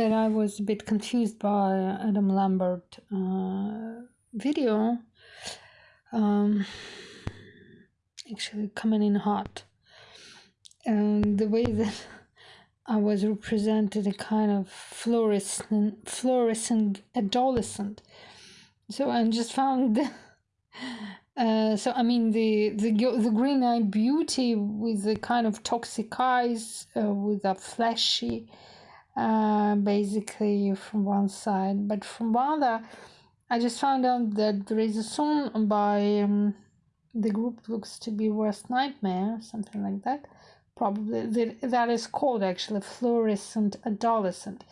that I was a bit confused by Adam Lambert uh, video. Um, actually, coming in hot. And the way that I was represented a kind of fluorescent, fluorescent adolescent. So I just found. Uh, so I mean the the the green eyed beauty with the kind of toxic eyes, uh, with a fleshy, uh, basically from one side, but from other, I just found out that there is a song by um, the group looks to be Worst Nightmare, something like that. Probably that, that is called actually Fluorescent Adolescent.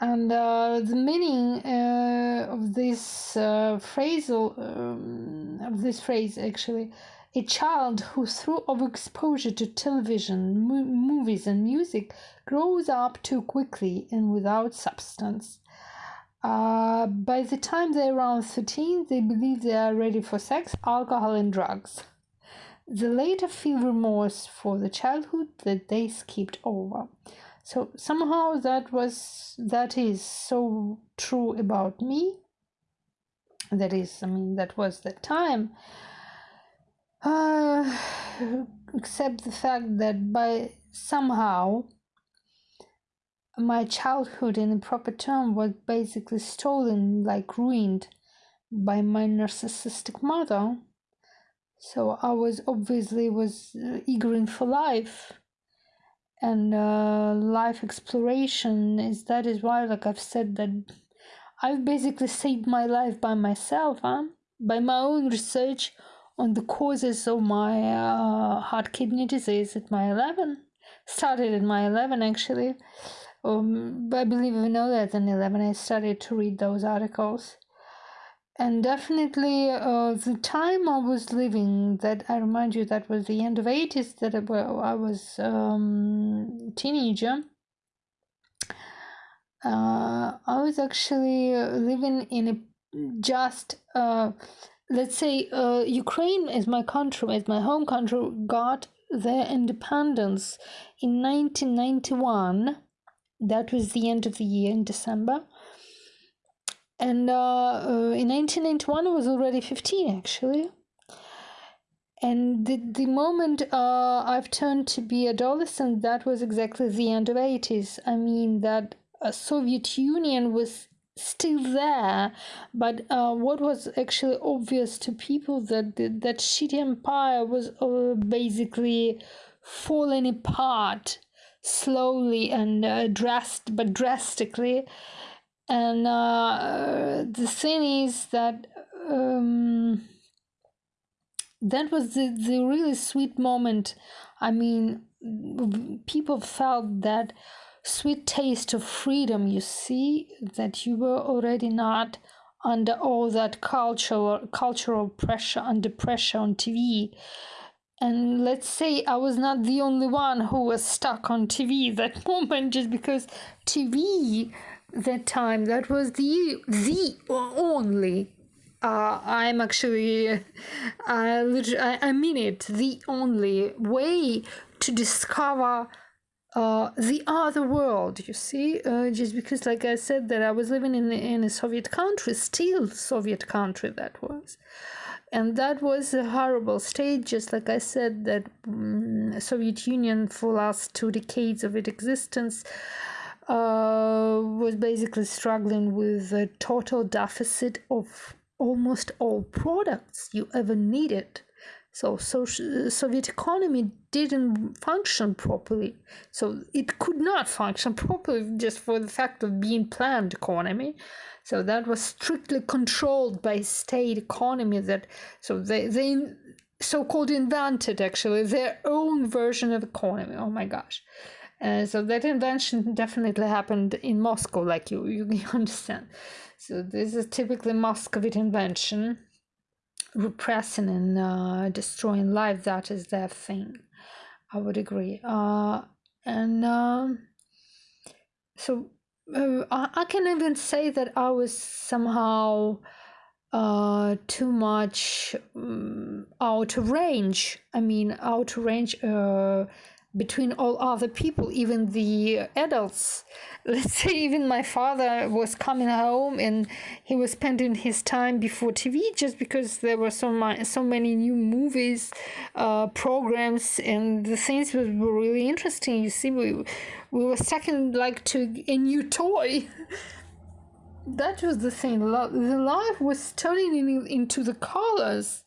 And uh, the meaning uh, of this uh, phrasal um, of this phrase actually, a child who through overexposure to television, mo- movies, and music grows up too quickly and without substance. Uh, by the time they're around 13, they believe they are ready for sex, alcohol, and drugs. They later feel remorse for the childhood that they skipped over. So somehow that was that is so true about me. That is, I mean, that was the time. Uh, except the fact that by somehow my childhood in a proper term was basically stolen like ruined by my narcissistic mother so i was obviously was uh, eager for life and uh, life exploration is that is why like i've said that i've basically saved my life by myself huh? by my own research on the causes of my uh, heart kidney disease at my 11 started at my 11 actually um, I believe I know that in 11 I started to read those articles. And definitely uh, the time I was living, that I remind you, that was the end of 80s, that I was um, teenager. Uh, I was actually living in a just, uh, let's say, uh, Ukraine is my country, is my home country, got their independence in 1991 that was the end of the year in December. And uh, uh, in 1991, I was already 15 actually. And the, the moment uh, I've turned to be adolescent, that was exactly the end of 80s. I mean, that uh, Soviet Union was still there, but uh, what was actually obvious to people that that shitty empire was uh, basically falling apart slowly and uh, dressed but drastically. And uh, the thing is that um, that was the, the really sweet moment. I mean people felt that sweet taste of freedom you see that you were already not under all that cultural cultural pressure under pressure on tv and let's say I was not the only one who was stuck on TV that moment just because TV that time that was the the only uh, I'm actually uh, I, I mean it the only way to discover uh, the other world you see uh, just because like I said that I was living in in a Soviet country still Soviet country that was. And that was a horrible state just like i said that um, soviet union for last two decades of its existence uh, was basically struggling with a total deficit of almost all products you ever needed so, so soviet economy didn't function properly so it could not function properly just for the fact of being planned economy so that was strictly controlled by state economy that so they they so-called invented actually their own version of economy. Oh my gosh. Uh, so that invention definitely happened in Moscow, like you, you understand. So this is typically Muscovite invention, repressing and uh, destroying life. That is their thing. I would agree. Uh, and um, so uh, I, I can even say that I was somehow uh too much um, out of range i mean out of range uh between all other people, even the adults. Let's say even my father was coming home and he was spending his time before TV just because there were so many so many new movies, uh, programs, and the things were, were really interesting. You see, we we were second like to a new toy. that was the thing. The life was turning in, into the colors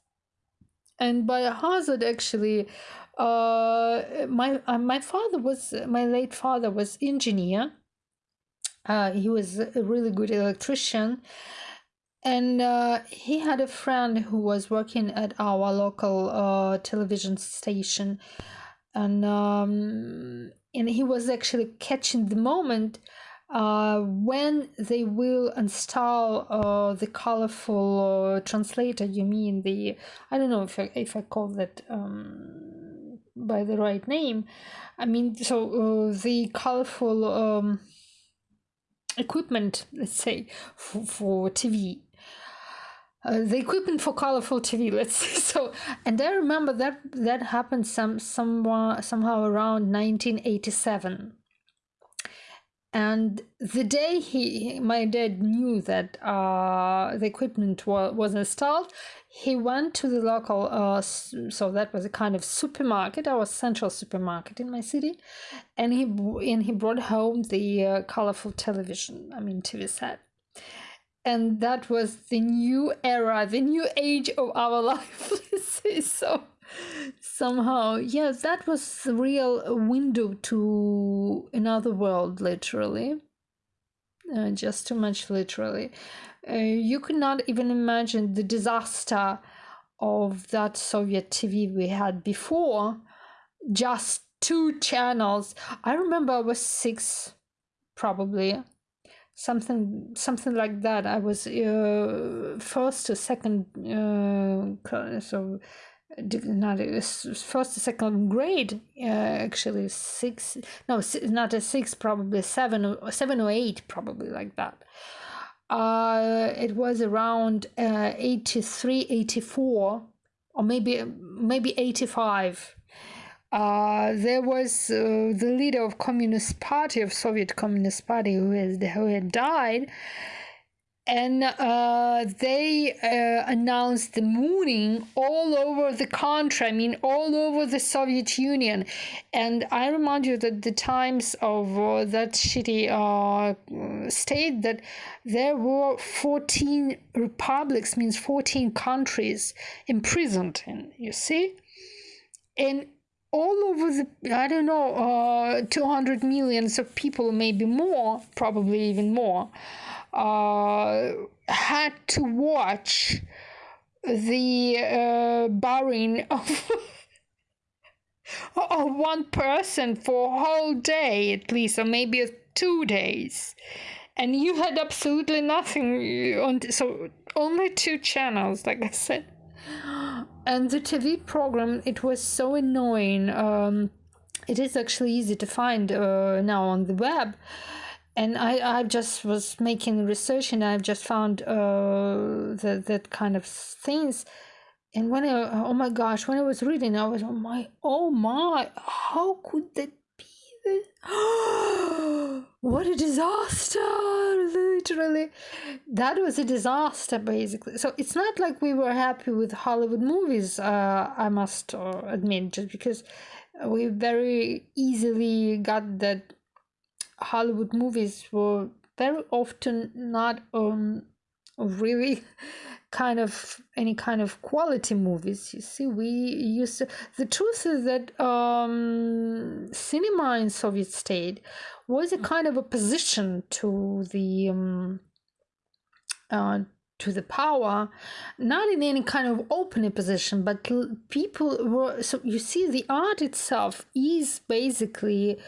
and by hazard actually uh, my uh, my father was my late father was engineer. Uh, he was a really good electrician, and uh, he had a friend who was working at our local uh, television station, and um, and he was actually catching the moment uh, when they will install uh, the colorful uh, translator you mean the i don't know if i, if I call that um, by the right name. I mean, so uh, the colorful um, equipment, let's say, for, for TV. Uh, the equipment for colorful TV, let's say so, and I remember that that happened some somewhere somehow around 1987 and the day he my dad knew that uh, the equipment was, was installed he went to the local uh, so that was a kind of supermarket. Our central supermarket in my city. And he and he brought home the uh, colorful television i mean tv set. And that was the new era the new age of our life so somehow yes that was the real window to another world literally. Uh, just too much literally. Uh, you could not even imagine the disaster of that soviet tv we had before. Just two channels. I remember i was six probably. Something something like that. I was uh, first or second uh, so not first second grade uh, actually six no not a six probably seven or seven or eight probably like that. Uh it was around uh 83 84 or maybe maybe 85 uh, there was uh, the leader of communist party of soviet communist party who has who had died and uh, they uh, announced the mooning all over the country i mean all over the soviet union. And i remind you that the times of uh, that shitty uh, state that there were 14 republics means 14 countries imprisoned and you see? And all over the i don't know uh, 200 millions of people maybe more probably even more uh, had to watch the uh, of, of one person for a whole day at least, or maybe two days. And you had absolutely nothing on, so only two channels, like I said. And the TV program, it was so annoying. Um, it is actually easy to find uh, now on the web and I, I just was making research and I've just found uh, that, that kind of things. And when I, oh my gosh, when I was reading, I was, oh my, oh my, how could that be? what a disaster, literally. That was a disaster, basically. So it's not like we were happy with Hollywood movies, uh, I must uh, admit, just because we very easily got that Hollywood movies were very often not um really kind of any kind of quality movies. You see we used to, the truth is that um cinema in soviet state was a kind of opposition to the um, uh, to the power not in any kind of open opposition but people were so you see the art itself is basically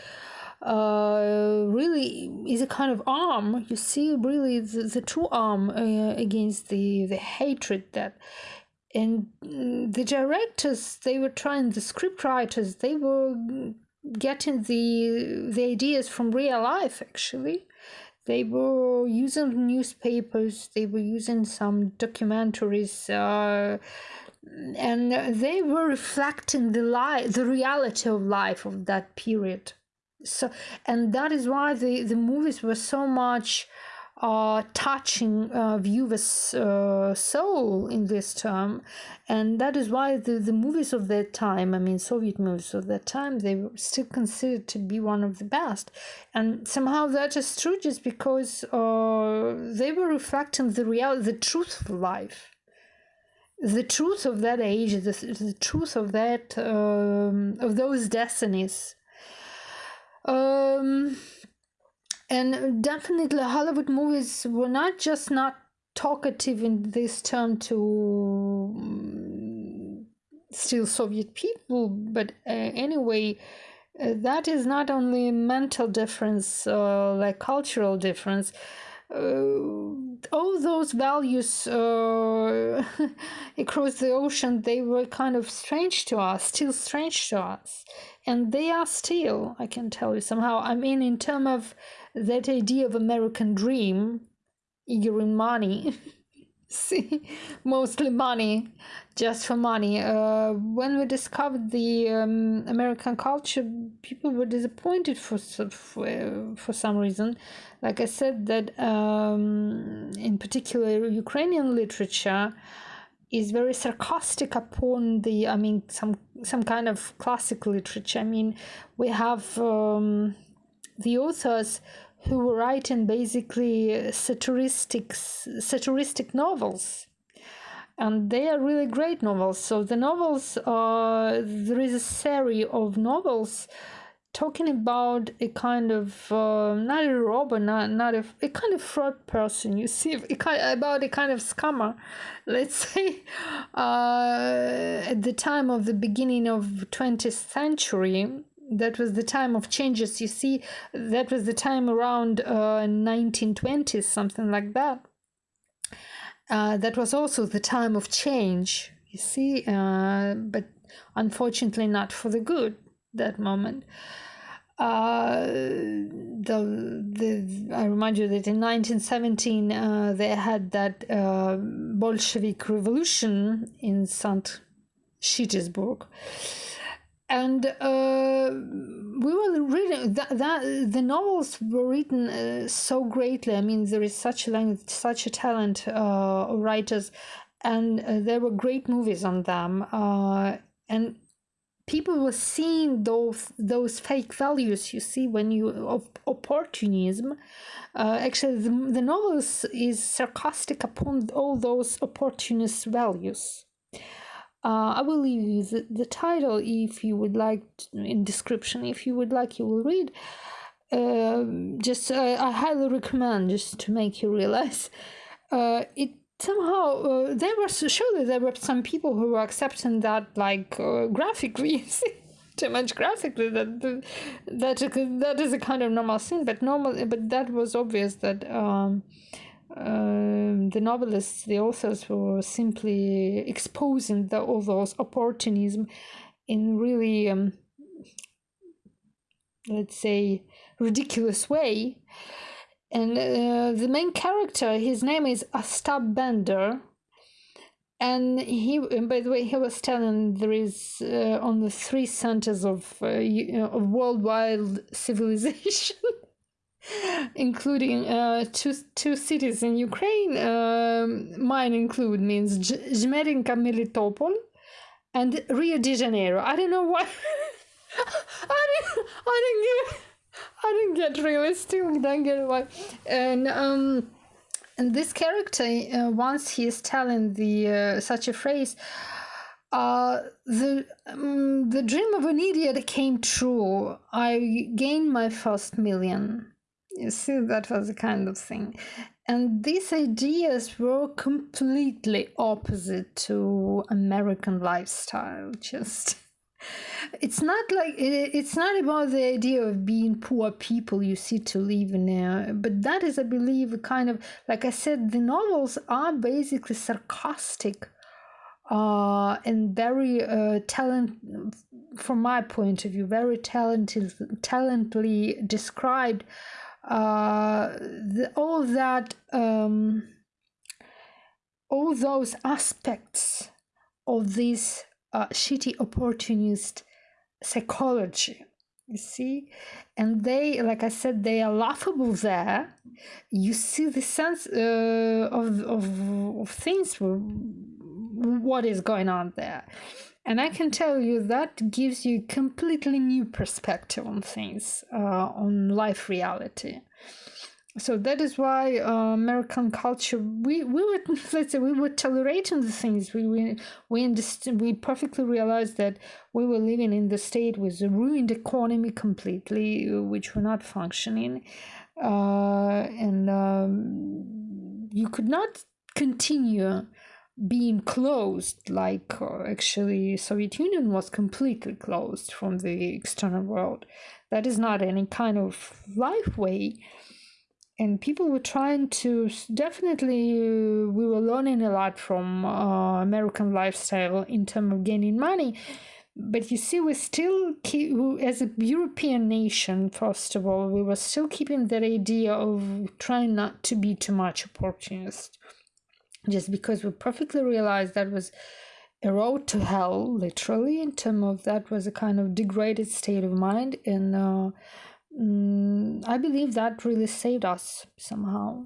uh, really is a kind of arm. You see, really, the, the true arm uh, against the the hatred that. And mm, the directors, they were trying. The script writers, they were getting the the ideas from real life. Actually, they were using newspapers. They were using some documentaries. Uh, and they were reflecting the life, the reality of life of that period. So, and that is why the the movies were so much uh, touching uh, viewers' uh, soul in this term, and that is why the, the movies of that time, I mean Soviet movies of that time, they were still considered to be one of the best, and somehow that is true just because uh, they were reflecting the reality, the truth of life, the truth of that age, the, the truth of that um, of those destinies. Um, and definitely hollywood movies were not just not talkative in this term to um, still soviet people but uh, anyway uh, that is not only mental difference uh, like cultural difference all those values uh, across the ocean they were kind of strange to us still strange to us and they are still i can tell you somehow i mean in terms of that idea of American dream, you're in money. See, mostly money, just for money. Uh, when we discovered the um, American culture, people were disappointed for for, for some reason. Like I said, that um, in particular Ukrainian literature is very sarcastic upon the. I mean, some some kind of classic literature. I mean, we have. Um, the authors who were writing basically satiristic satiristic novels. And they are really great novels. So the novels uh, there is a series of novels talking about a kind of uh, not a robber not, not a, a kind of fraud person you see a kind, about a kind of scammer let's say uh, at the time of the beginning of 20th century that was the time of changes. You see that was the time around uh, 1920s something like that. Uh, that was also the time of change you see uh, but unfortunately not for the good that moment. Uh, the, the I remind you that in 1917 uh, they had that uh, Bolshevik revolution in St. Petersburg and uh, we were reading that, that the novels were written uh, so greatly. I mean, there is such a language, such a talent uh, writers, and uh, there were great movies on them. Uh, and people were seeing those those fake values you see when you of opportunism. Uh, actually, the, the novels is sarcastic upon all those opportunist values. Uh, I will leave you the, the title if you would like in description. If you would like, you will read. Uh, just uh, I highly recommend just to make you realize uh, it somehow uh, there was surely there were some people who were accepting that like uh, graphically too much graphically that that that is a kind of normal thing but normal but that was obvious that um, um, the novelists, the authors were simply exposing the, all those opportunism in really, um, let's say, ridiculous way. And uh, the main character, his name is Ostap Bender. And he, by the way, he was telling there is uh, on the three centers of, uh, of worldwide civilization. Including uh, two two cities in Ukraine. Um, mine include means Zhmerinka, Melitopol, and Rio de Janeiro. I don't know why. I didn't. I didn't get. I didn't get really still don't get why. And um, and this character uh, once he is telling the uh, such a phrase. Uh, the um, the dream of an idiot came true. I gained my first million. You see, that was the kind of thing. And these ideas were completely opposite to American lifestyle. Just it's not like it's not about the idea of being poor people you see to live in there but that is i believe a kind of like i said the novels are basically sarcastic uh, and very uh, talent from my point of view very talented talently described uh, the, all that um, all those aspects of this uh, shitty opportunist psychology you see? And they like i said they are laughable there. You see the sense uh, of, of, of things what is going on there and i can tell you that gives you completely new perspective on things uh, on life reality. So that is why uh, American culture we we were let's say we were tolerating the things. We we we understand we perfectly realized that we were living in the state with a ruined economy completely which were not functioning. Uh, and um, you could not continue being closed like uh, actually Soviet Union was completely closed from the external world. That is not any kind of life way. And people were trying to definitely uh, we were learning a lot from uh, american lifestyle in terms of gaining money. But you see we still keep as a european nation first of all we were still keeping that idea of trying not to be too much opportunist just because we perfectly realized that was a road to hell literally in terms of that was a kind of degraded state of mind and uh, mm, I believe that really saved us somehow.